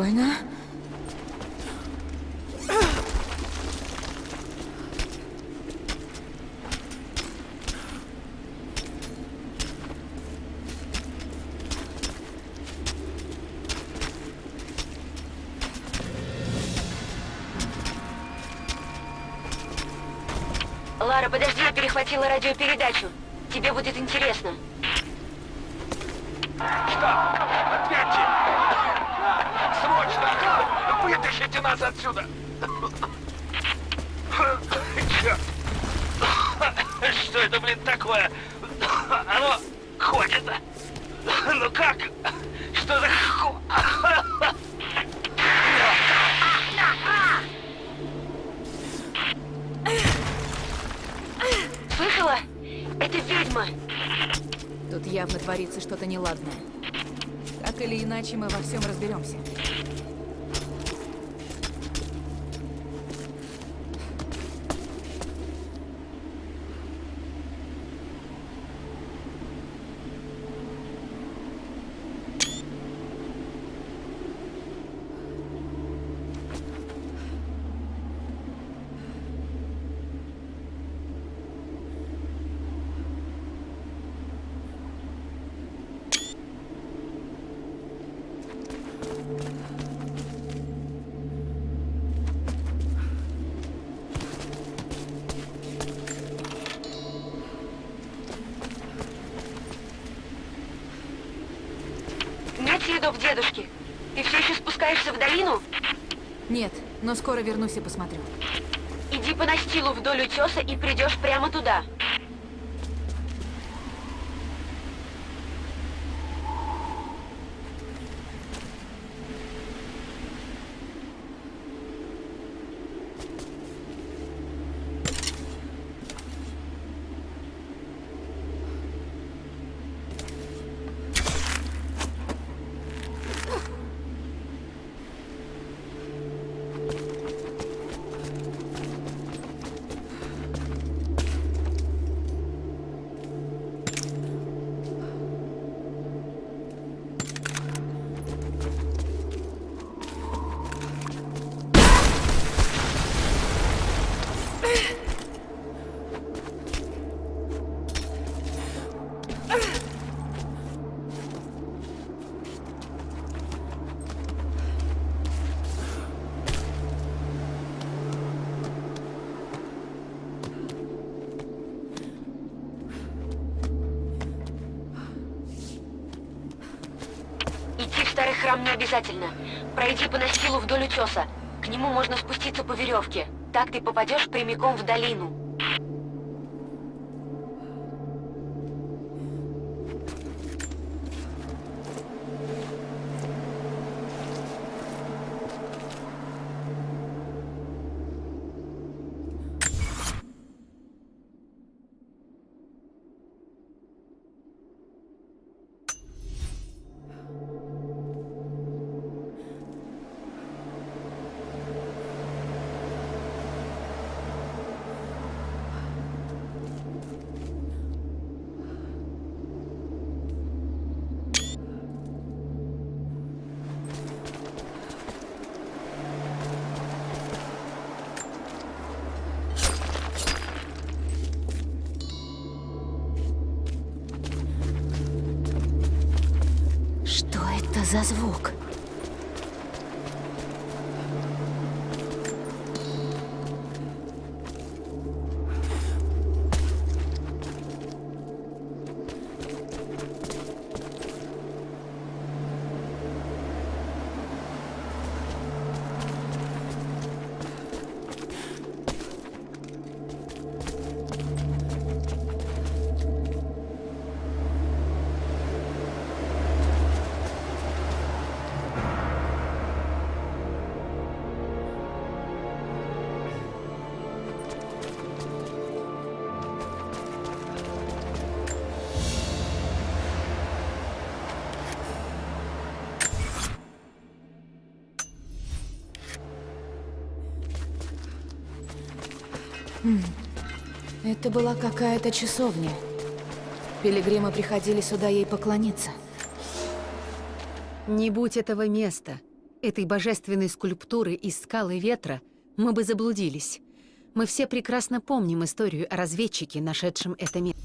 Спокойно. Лара, подожди, я перехватила радиопередачу. Тебе будет интересно. Ведьма. Тут явно творится что-то неладное. Так или иначе, мы во всем разберемся. Нет следов дедушки. Ты все еще спускаешься в долину? Нет, но скоро вернусь и посмотрю. Иди по настилу вдоль утеса и придешь прямо туда. Храм не обязательно. Пройди по настилу вдоль утеса. К нему можно спуститься по веревке. Так ты попадешь прямиком в долину. Это была какая-то часовня. Пилигримы приходили сюда ей поклониться. Не будь этого места. этой божественной скульптуры из скалы ветра, мы бы заблудились. Мы все прекрасно помним историю о разведчике, нашедшем это место.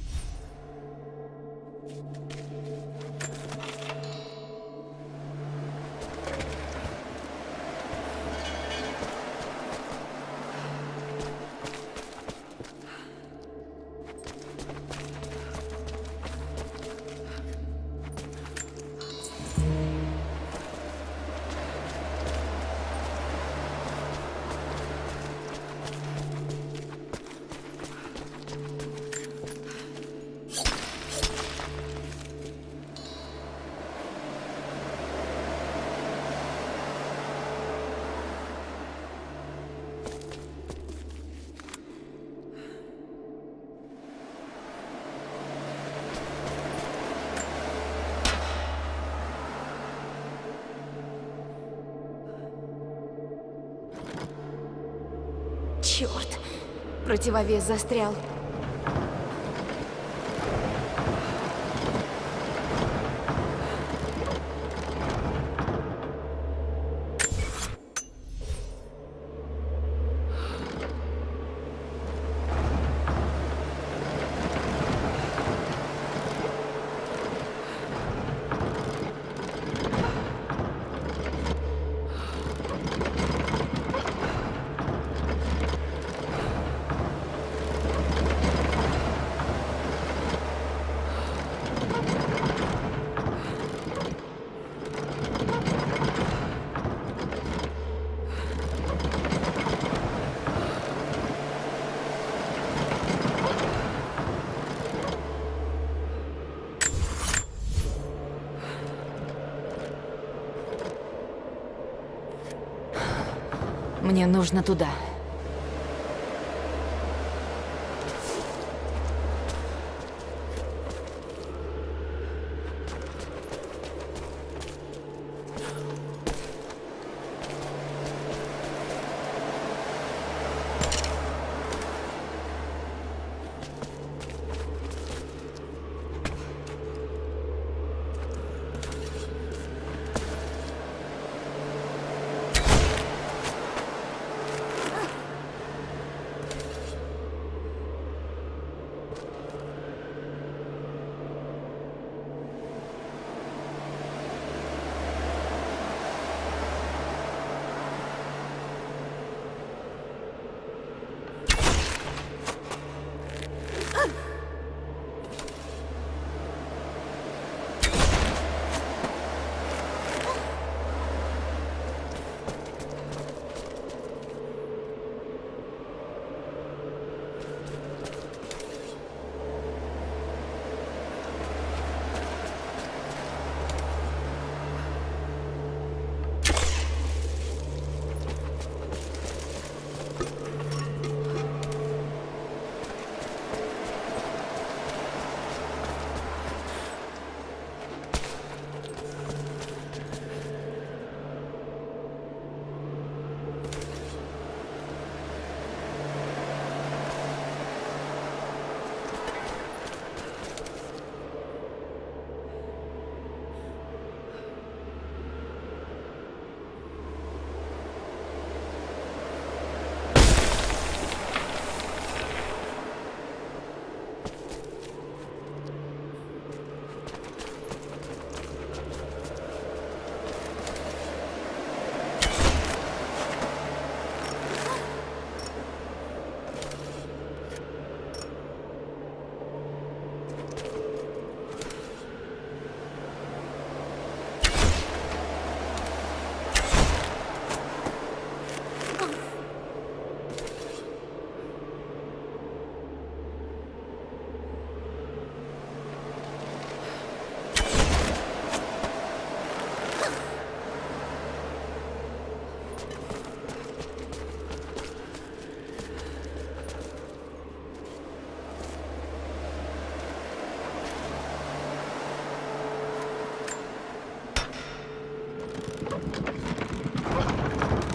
Противовес застрял. Мне нужно туда.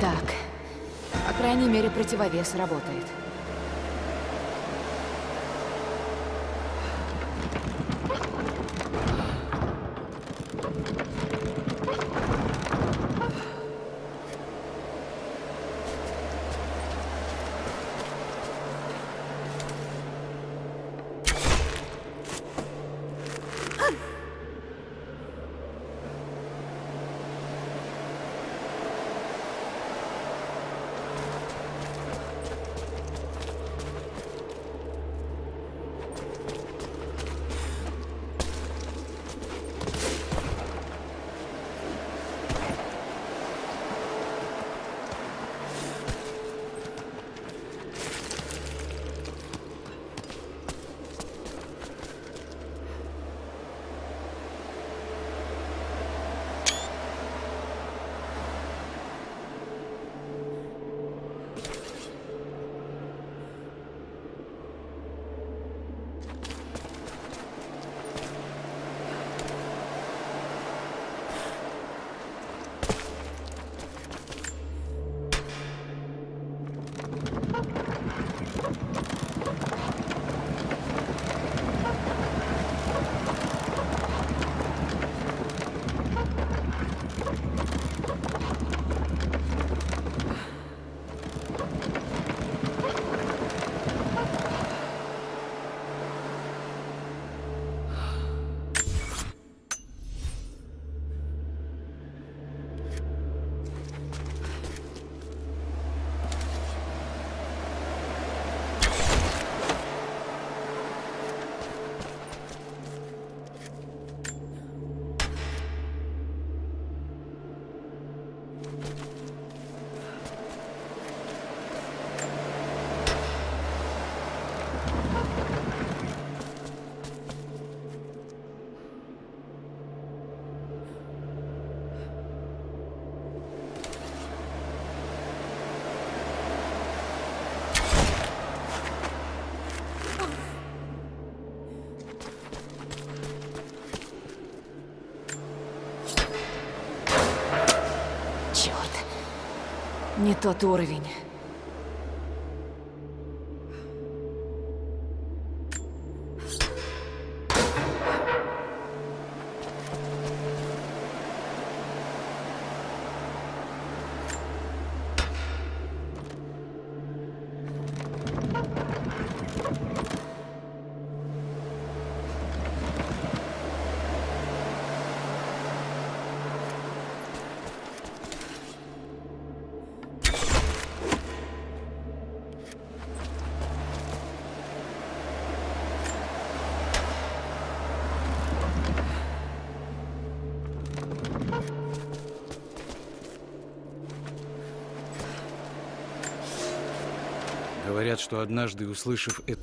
Так. По крайней мере, противовес работает. Тот уровень. Что однажды, услышав это...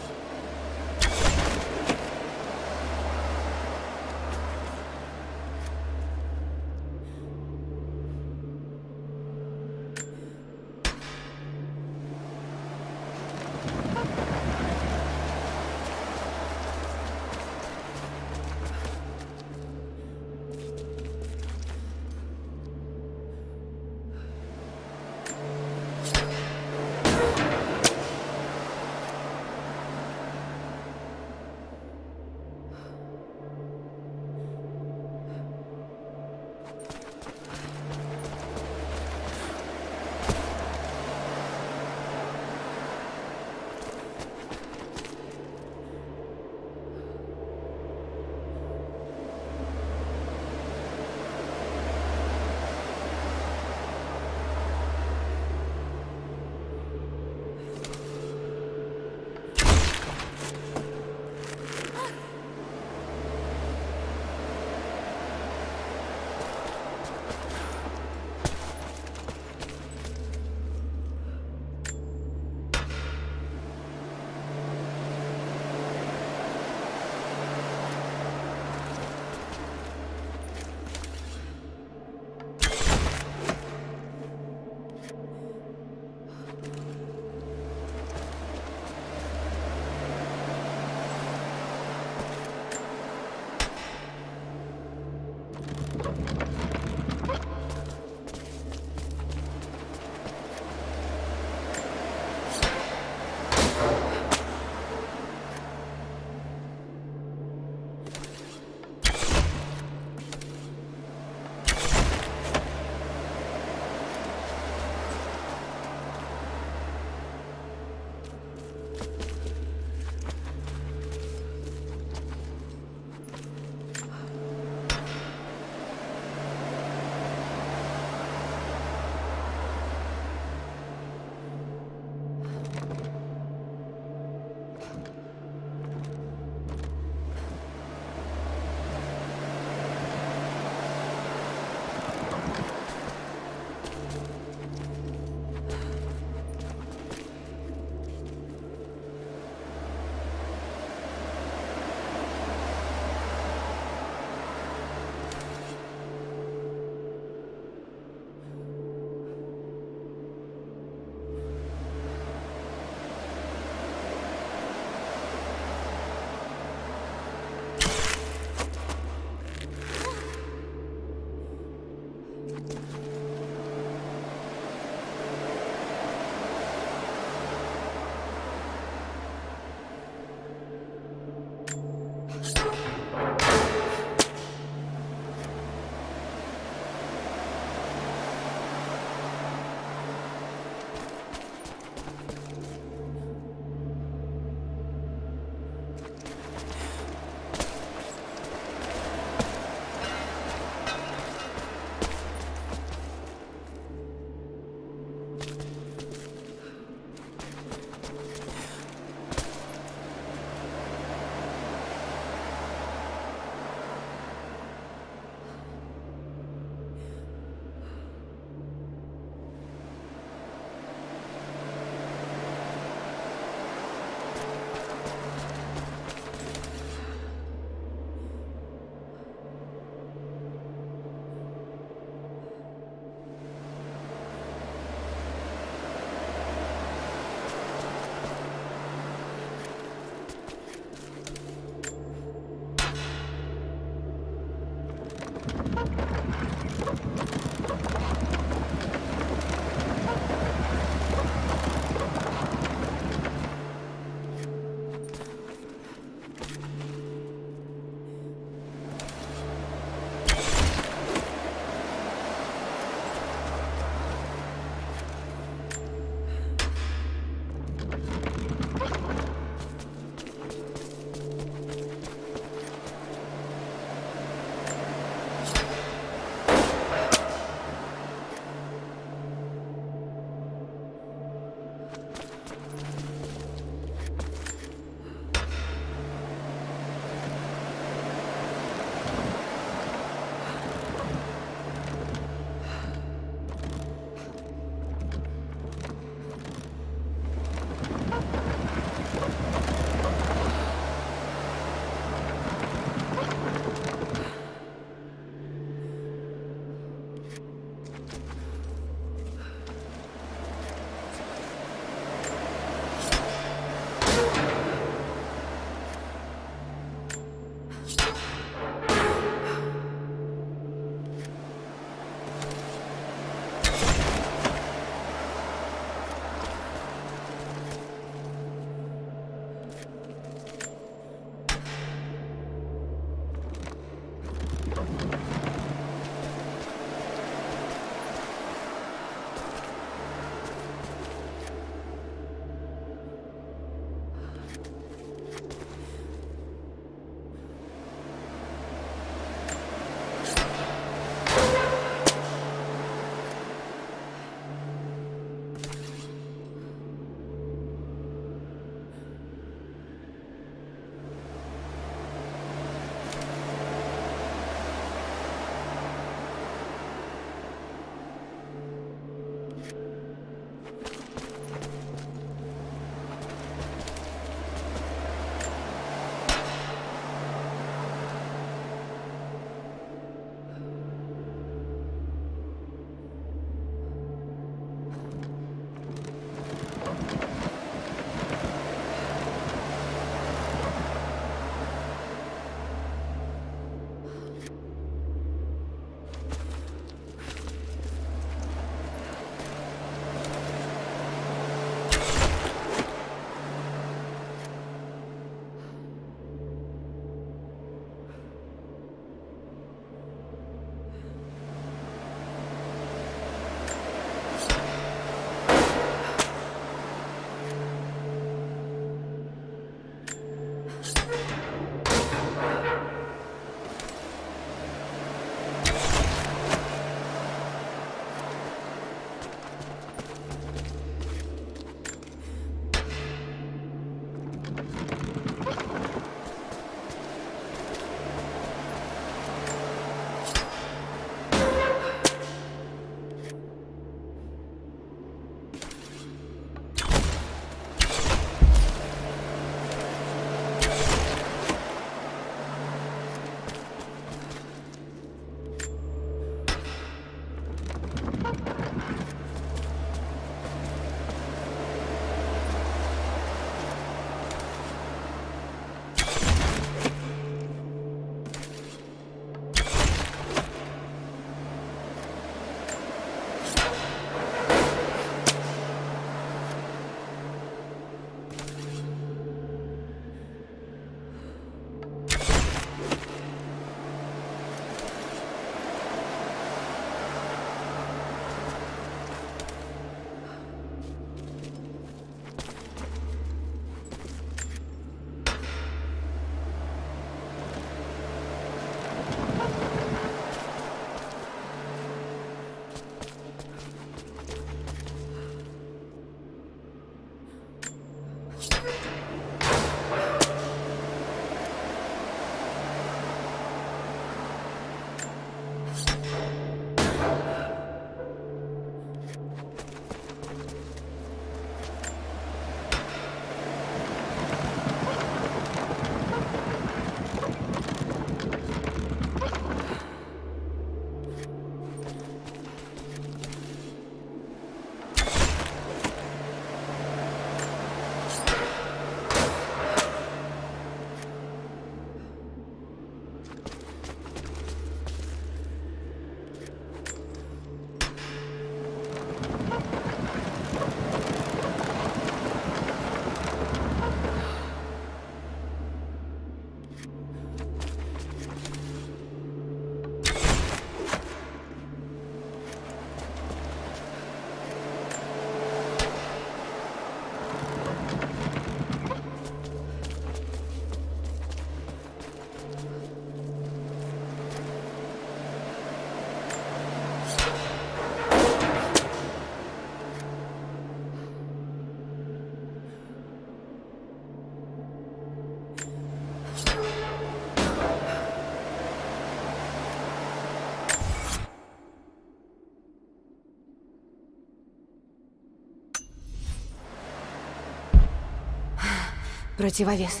Противовес.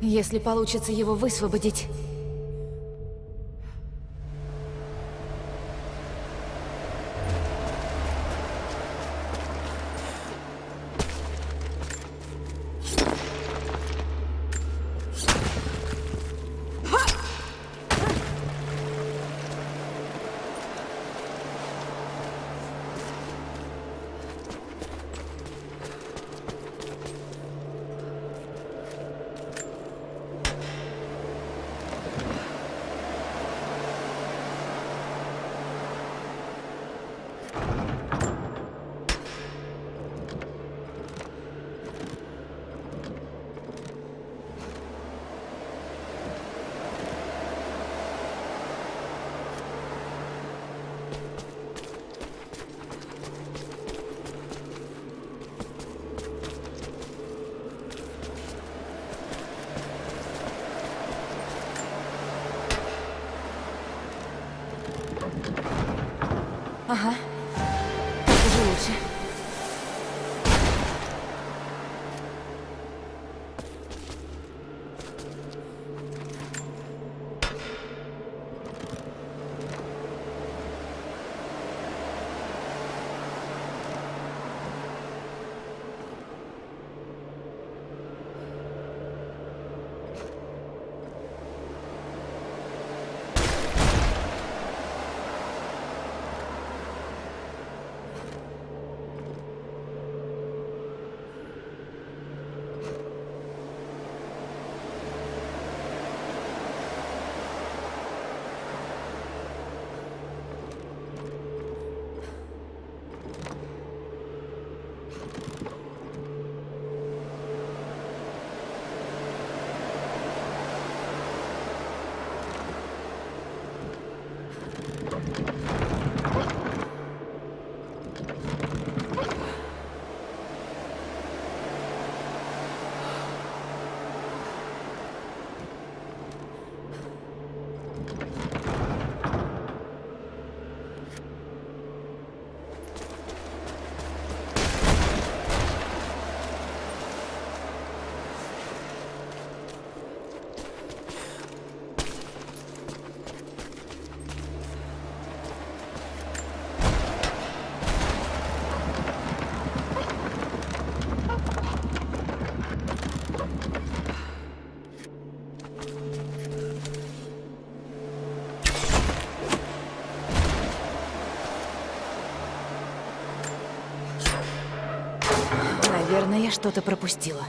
Если получится его высвободить... Наверное, я что-то пропустила.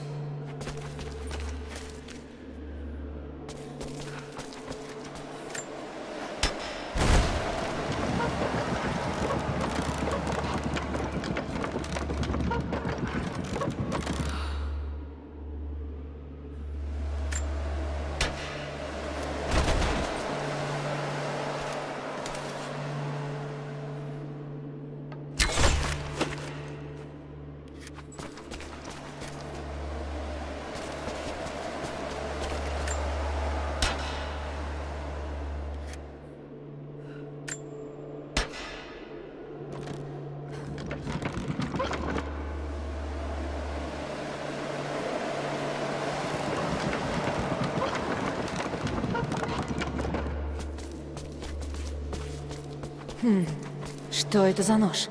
Хм, что это за нож?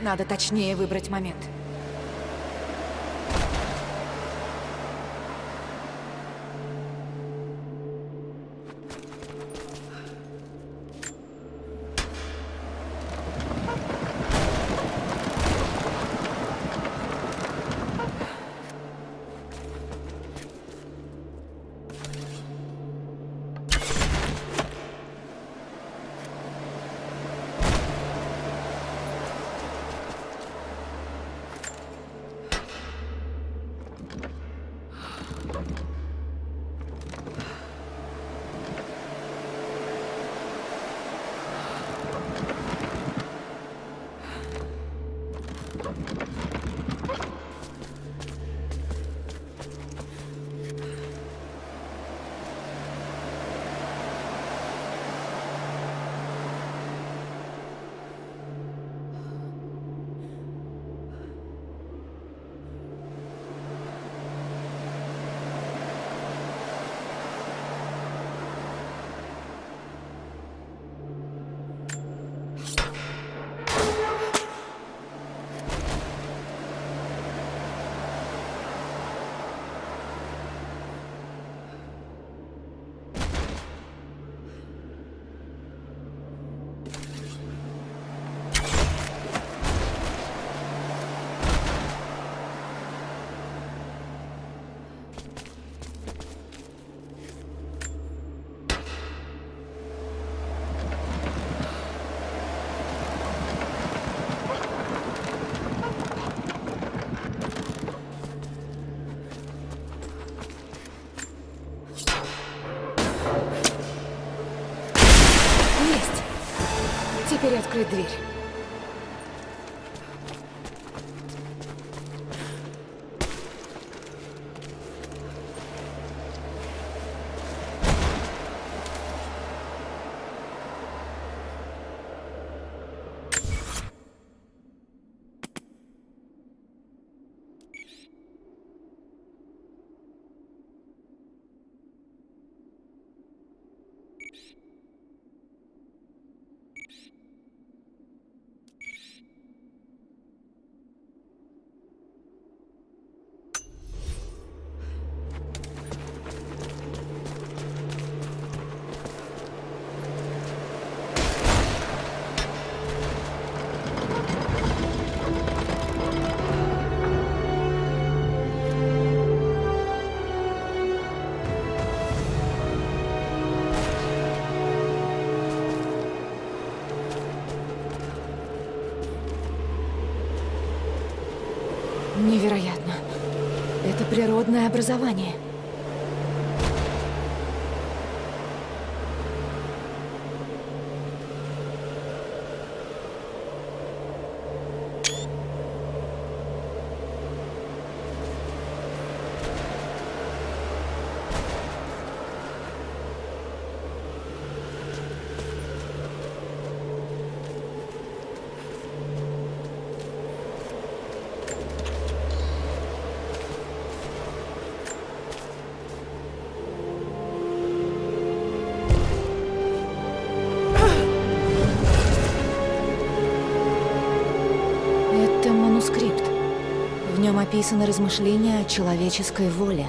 Надо точнее выбрать момент. Приоткрыть дверь. Природное образование. Описаны размышления о человеческой воле.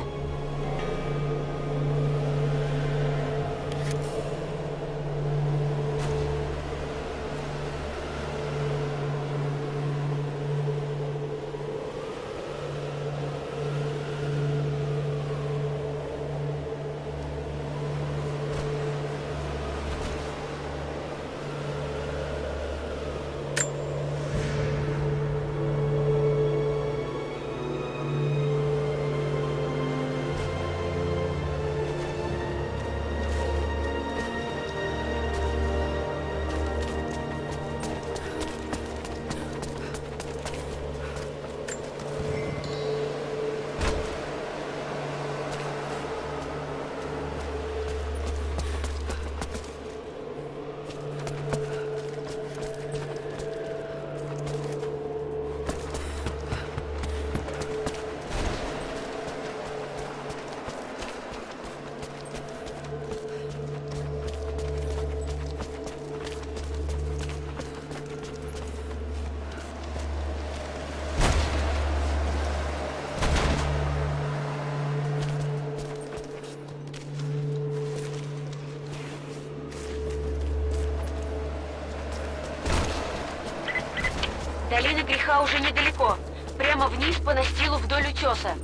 Долина греха уже недалеко. Прямо вниз по настилу вдоль утеса.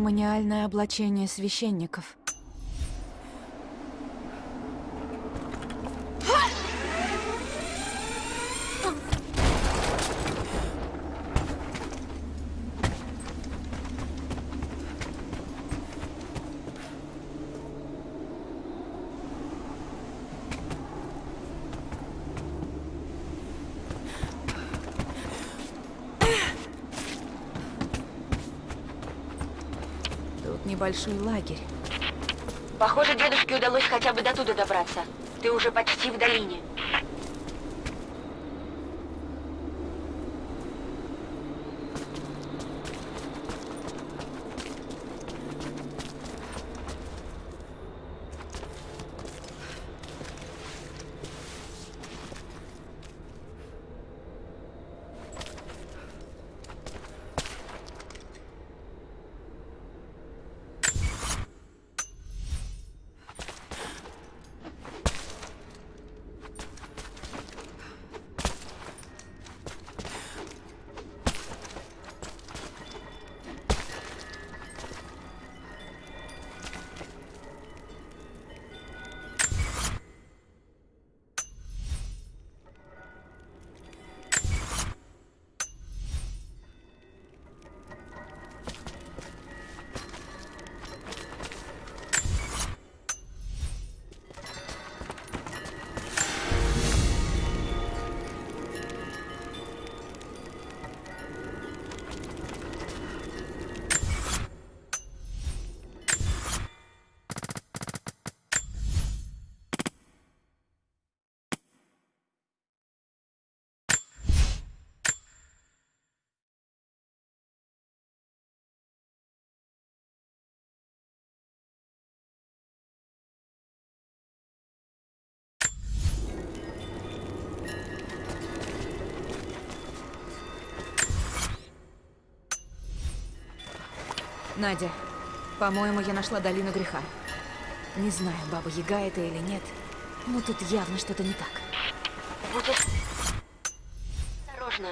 Церемониальное облачение священников. Небольшой лагерь. Похоже, дедушке удалось хотя бы до туда добраться. Ты уже почти в долине. Надя, по-моему, я нашла долину греха. Не знаю, баба Яга это или нет, но тут явно что-то не так. Будь ос- осторожна.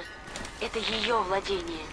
Это ее владение.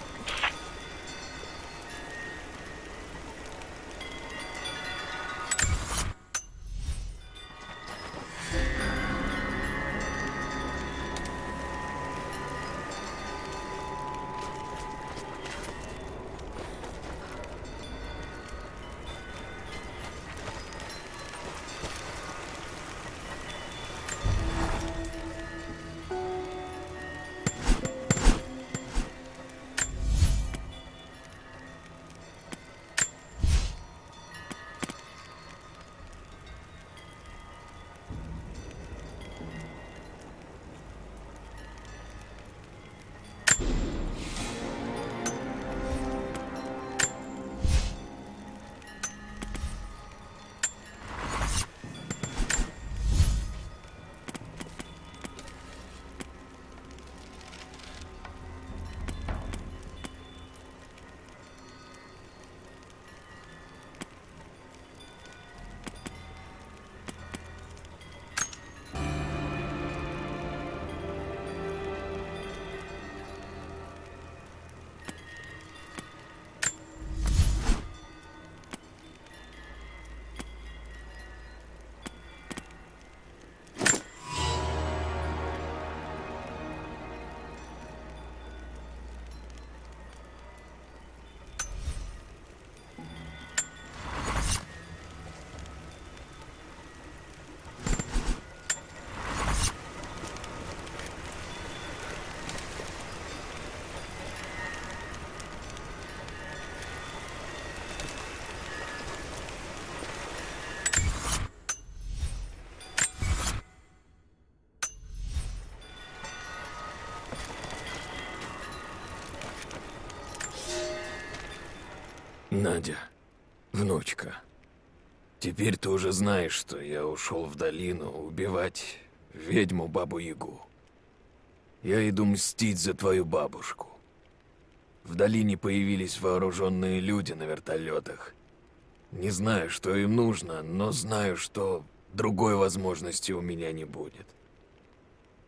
Надя, внучка, теперь ты уже знаешь, что я ушел в долину убивать ведьму Бабу Ягу. Я иду мстить за твою бабушку. В долине появились вооруженные люди на вертолетах. Не знаю, что им нужно, но знаю, что другой возможности у меня не будет.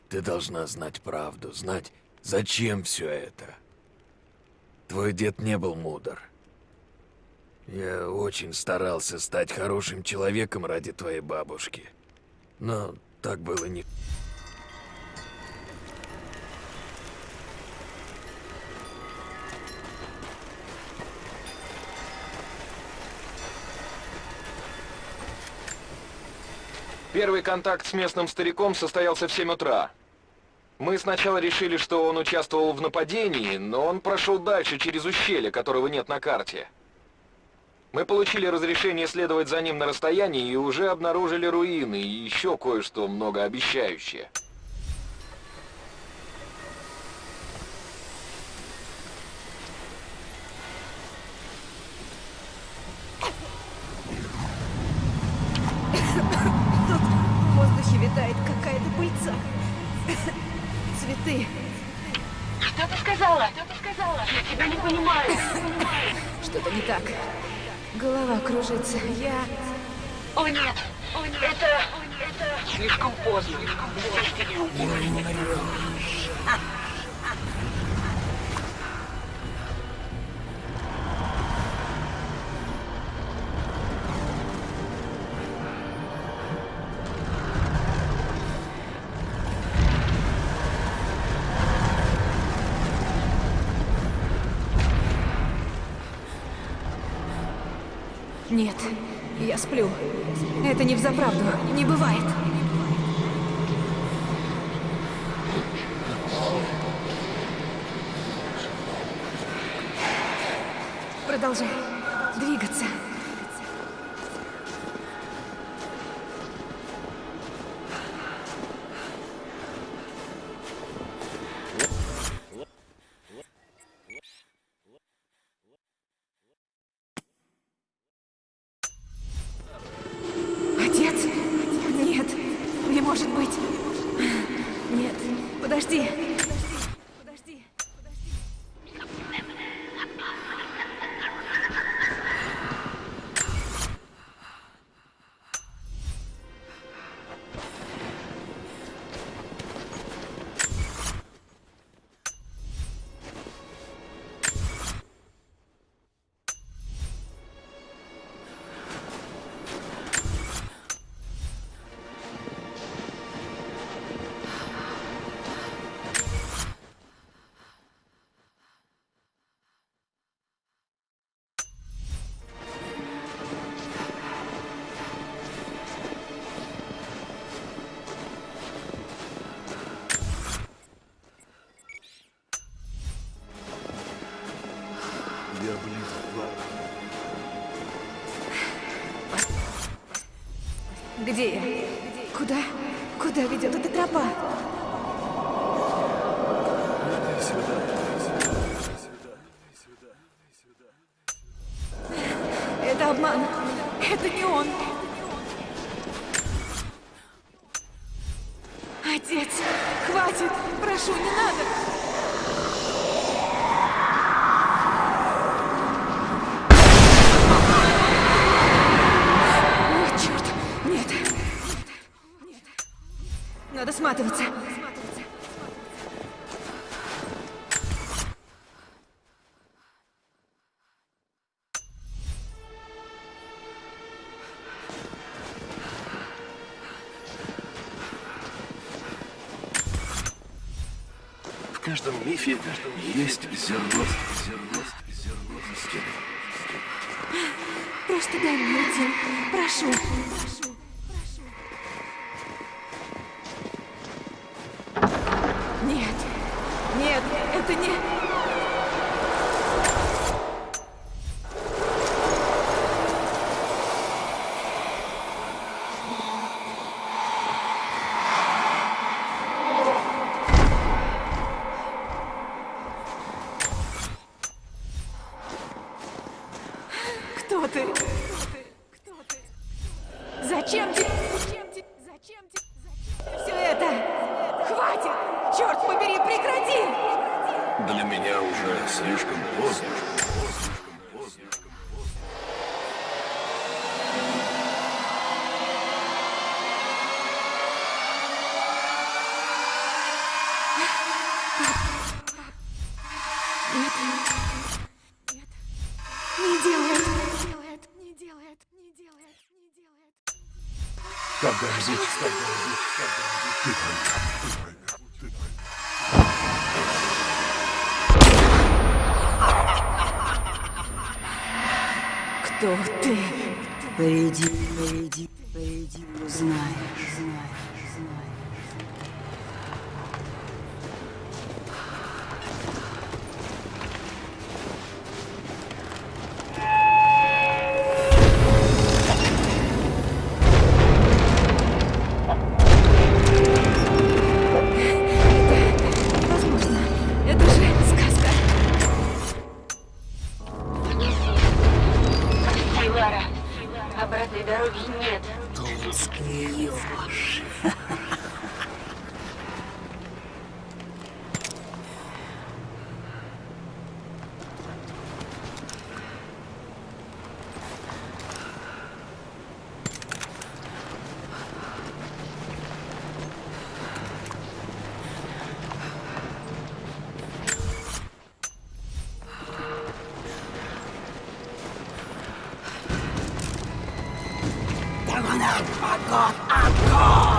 Ты должна знать правду, знать, зачем все это. Твой дед не был мудр. Я очень старался стать хорошим человеком ради твоей бабушки. Но так было не... Первый контакт с местным стариком состоялся в 7 утра. Мы сначала решили, что он участвовал в нападении, но он прошел дальше через ущелье, которого нет на карте. Мы получили разрешение следовать за ним на расстоянии и уже обнаружили руины и еще кое-что многообещающее. В воздухе витает какая-то пыльца. Цветы. Что ты сказала? Что ты сказала? Я тебя не понимаю. Что-то не так. Голова кружится. Я... О нет, о нет, это... это... Слишком поздно. Здесь ты не умрешь. Нет, я сплю. Это не взаправду. Не бывает. Продолжай. Где я? Куда? Куда ведет эта тропа? Каждом мифе есть зерно. Просто дай мне. Прошу. Прошу. Прошу. I've got, i got!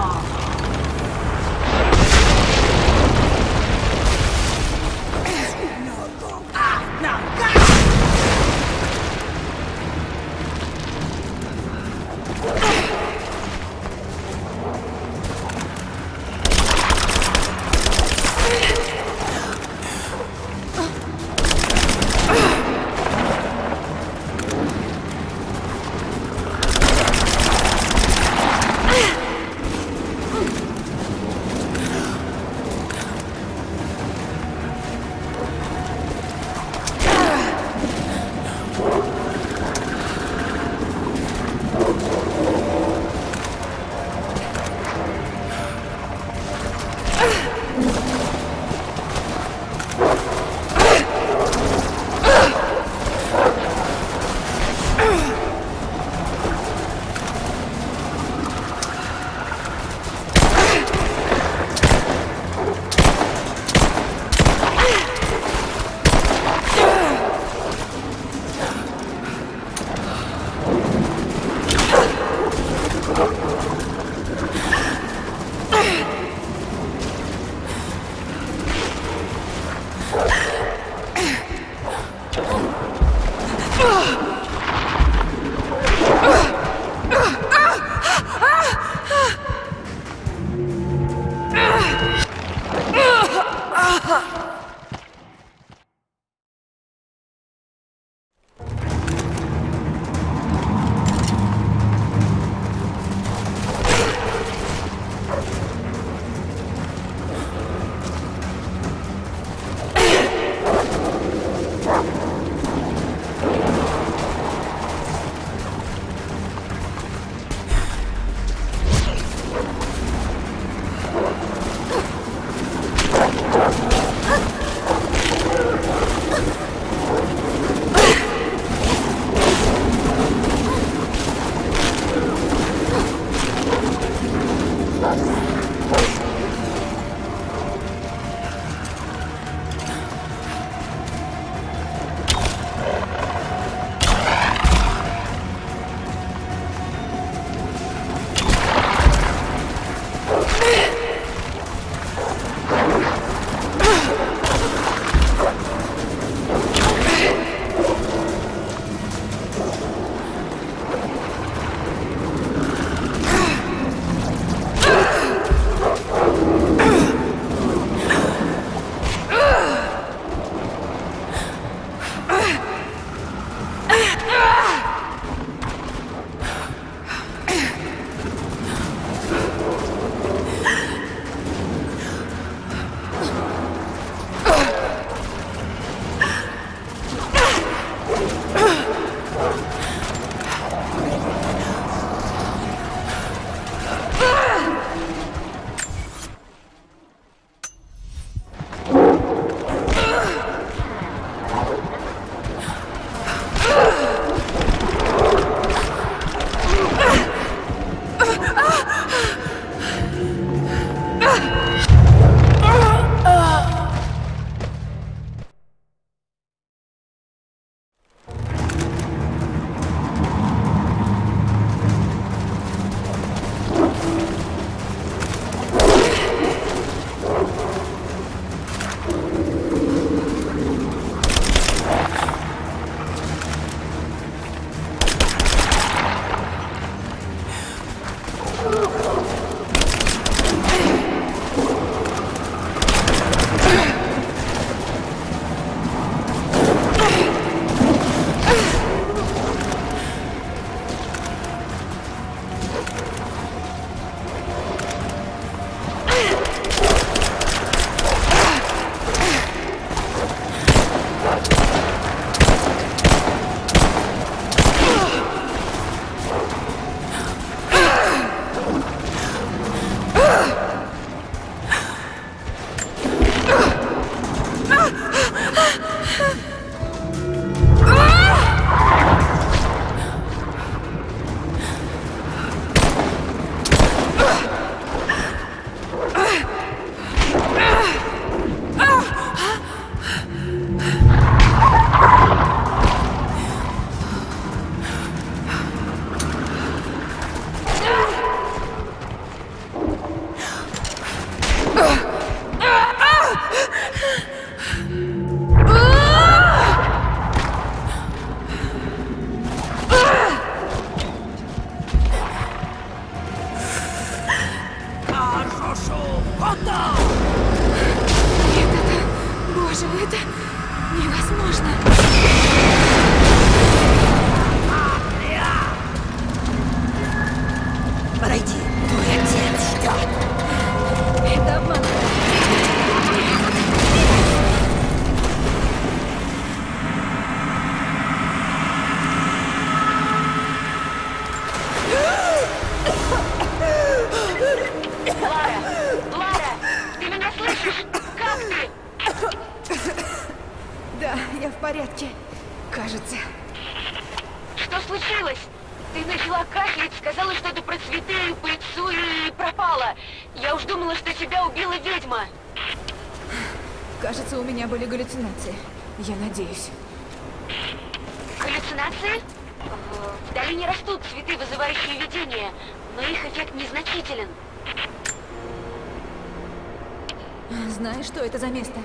За место?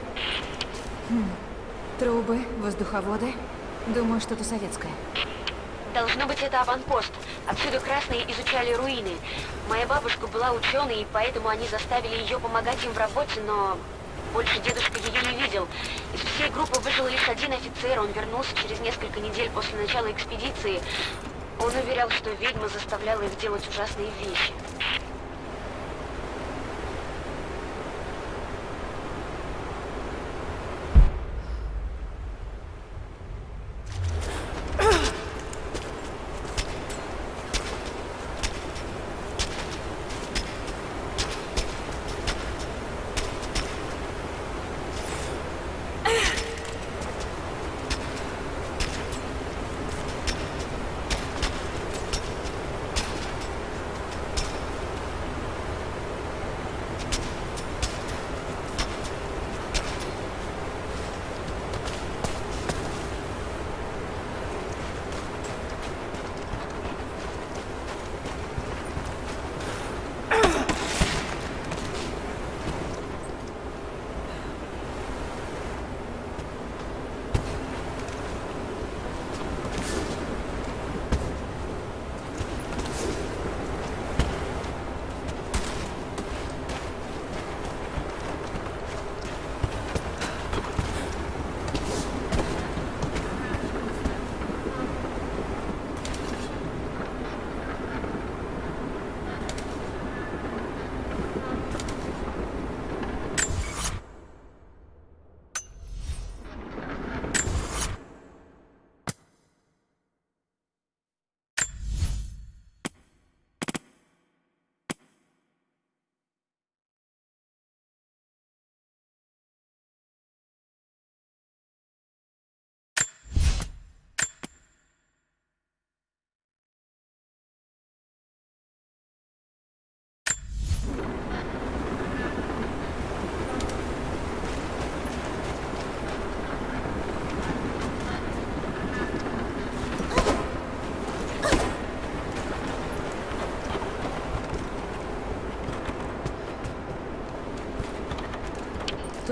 Хм. Трубы, воздуховоды. Думаю, что-то советское. Должно быть, это аванпост. Отсюда красные изучали руины. Моя бабушка была ученой, и поэтому они заставили ее помогать им в работе, но больше дедушка ее не видел. Из всей группы выжил лишь один офицер, он вернулся через несколько недель после начала экспедиции. Он уверял, что ведьма заставляла их делать ужасные вещи.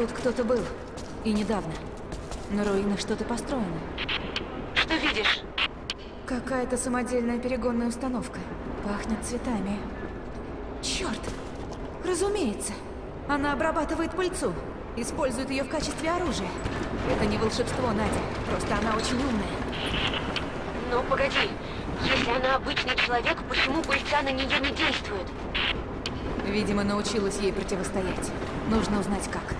Тут кто-то был. И недавно. На руинах что-то построено. Что видишь? Какая-то самодельная перегонная установка. Пахнет цветами. Черт! Разумеется. Она обрабатывает пыльцу. Использует ее в качестве оружия. Это не волшебство, Надя. Просто она очень умная. Но погоди, если она обычный человек, почему пыльца на нее не действует? Видимо, научилась ей противостоять. Нужно узнать, как.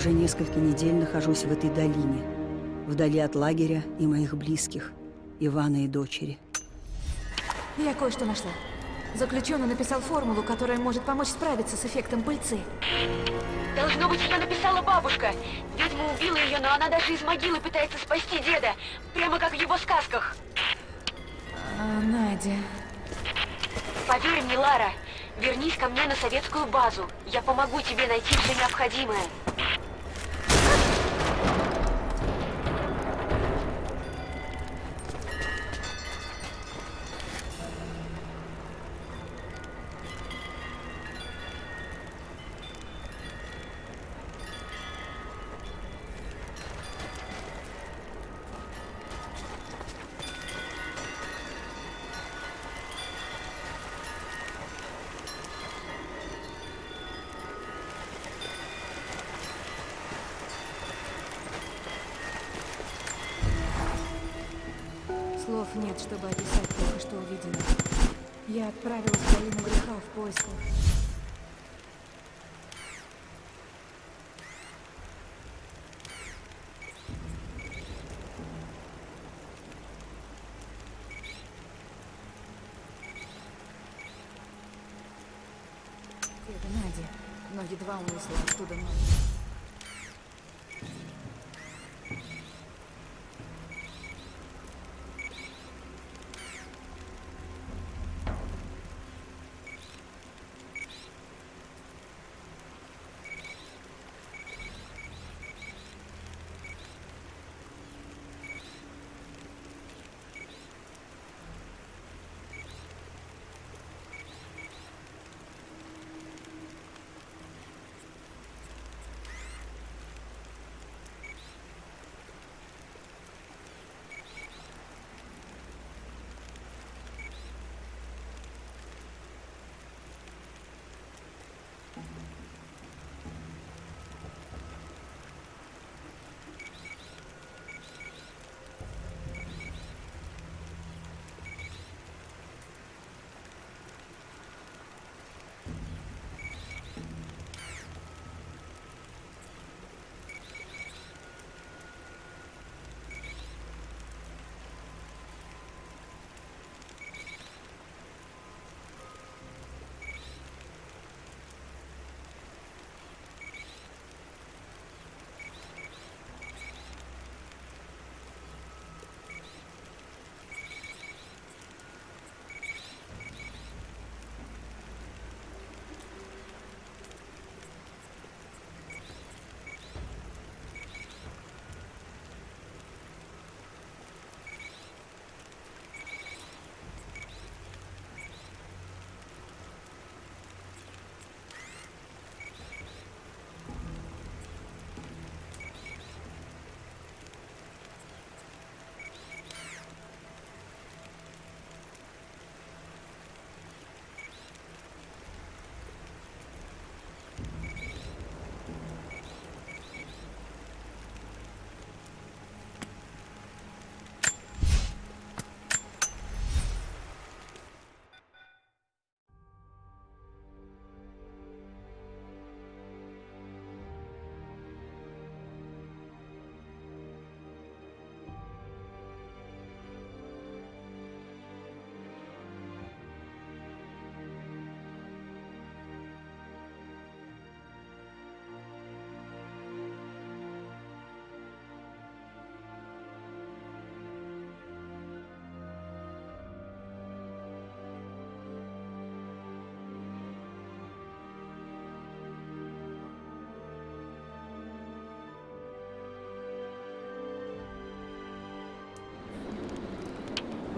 Уже несколько недель нахожусь в этой долине, вдали от лагеря и моих близких, Ивана и дочери. Я кое-что нашла. Заключенный написал формулу, которая может помочь справиться с эффектом пыльцы. Должно быть, ее написала бабушка. Ведьма убила ее, но она даже из могилы пытается спасти деда. Прямо как в его сказках. А, Надя... Поверь мне, Лара, вернись ко мне на советскую базу. Я помогу тебе найти все необходимое. Vamos lá, tudo noite.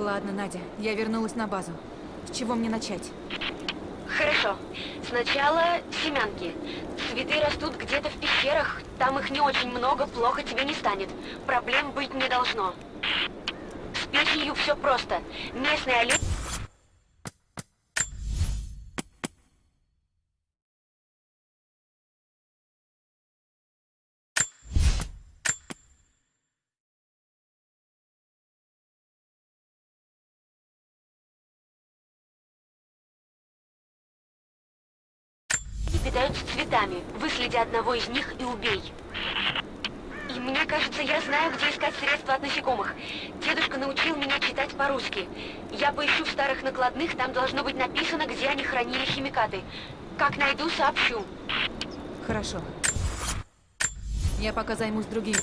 Ладно, Надя, я вернулась на базу. С чего мне начать? Хорошо. Сначала семянки. Цветы растут где-то в пещерах. Там их не очень много, плохо тебе не станет. Проблем быть не должно. С печенью все просто. Местный олень... цветами. Выследи одного из них и убей. Мне кажется, я знаю, где искать средства от насекомых. Дедушка научил меня читать по-русски. Я поищу в старых накладных, там должно быть написано, где они хранили химикаты. Как найду, сообщу. Хорошо. Я пока займусь другим.